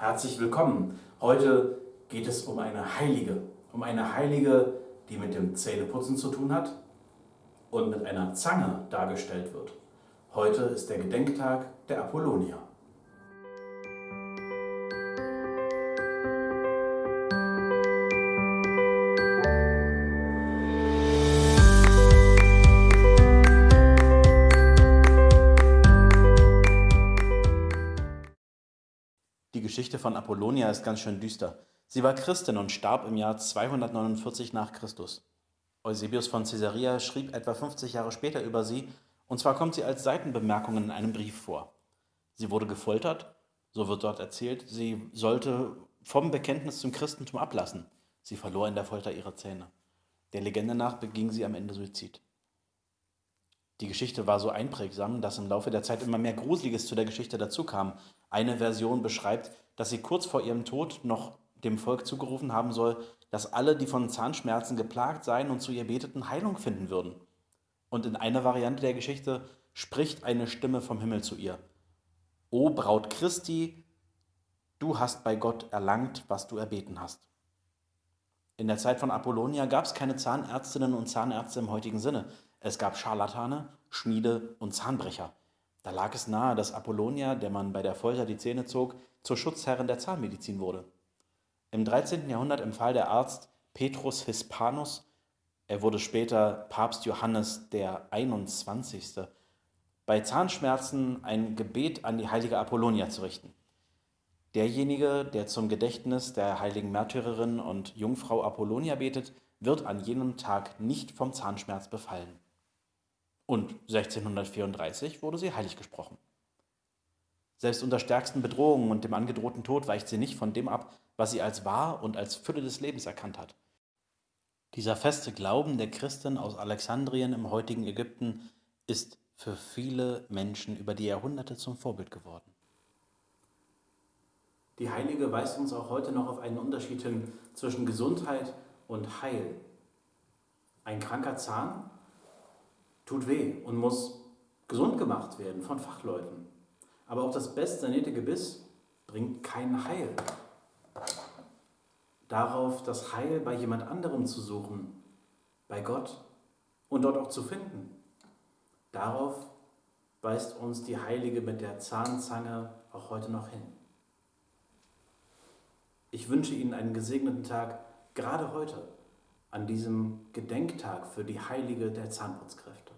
Herzlich willkommen. Heute geht es um eine Heilige. Um eine Heilige, die mit dem Zähneputzen zu tun hat und mit einer Zange dargestellt wird. Heute ist der Gedenktag der Apollonia. Die Geschichte von Apollonia ist ganz schön düster. Sie war Christin und starb im Jahr 249 nach Christus. Eusebius von Caesarea schrieb etwa 50 Jahre später über sie, und zwar kommt sie als Seitenbemerkung in einem Brief vor. Sie wurde gefoltert, so wird dort erzählt, sie sollte vom Bekenntnis zum Christentum ablassen. Sie verlor in der Folter ihre Zähne. Der Legende nach beging sie am Ende Suizid. Die Geschichte war so einprägsam, dass im Laufe der Zeit immer mehr Gruseliges zu der Geschichte dazukam. Eine Version beschreibt, dass sie kurz vor ihrem Tod noch dem Volk zugerufen haben soll, dass alle, die von Zahnschmerzen geplagt seien und zu ihr beteten, Heilung finden würden. Und in einer Variante der Geschichte spricht eine Stimme vom Himmel zu ihr. O Braut Christi, du hast bei Gott erlangt, was du erbeten hast. In der Zeit von Apollonia gab es keine Zahnärztinnen und Zahnärzte im heutigen Sinne. Es gab Scharlatane, Schmiede und Zahnbrecher. Da lag es nahe, dass Apollonia, der man bei der Folter die Zähne zog, zur Schutzherrin der Zahnmedizin wurde. Im 13. Jahrhundert empfahl der Arzt Petrus Hispanus, er wurde später Papst Johannes der 21., bei Zahnschmerzen ein Gebet an die heilige Apollonia zu richten. Derjenige, der zum Gedächtnis der heiligen Märtyrerin und Jungfrau Apollonia betet, wird an jenem Tag nicht vom Zahnschmerz befallen. Und 1634 wurde sie heilig gesprochen. Selbst unter stärksten Bedrohungen und dem angedrohten Tod weicht sie nicht von dem ab, was sie als wahr und als Fülle des Lebens erkannt hat. Dieser feste Glauben der Christen aus Alexandrien im heutigen Ägypten ist für viele Menschen über die Jahrhunderte zum Vorbild geworden. Die Heilige weist uns auch heute noch auf einen Unterschied hin zwischen Gesundheit und Heil. Ein kranker Zahn tut weh und muss gesund gemacht werden von Fachleuten. Aber auch das bestsanierte Gebiss bringt kein Heil. Darauf das Heil bei jemand anderem zu suchen, bei Gott und dort auch zu finden. Darauf weist uns die Heilige mit der Zahnzange auch heute noch hin. Ich wünsche Ihnen einen gesegneten Tag, gerade heute, an diesem Gedenktag für die Heilige der Zahnputzkräfte.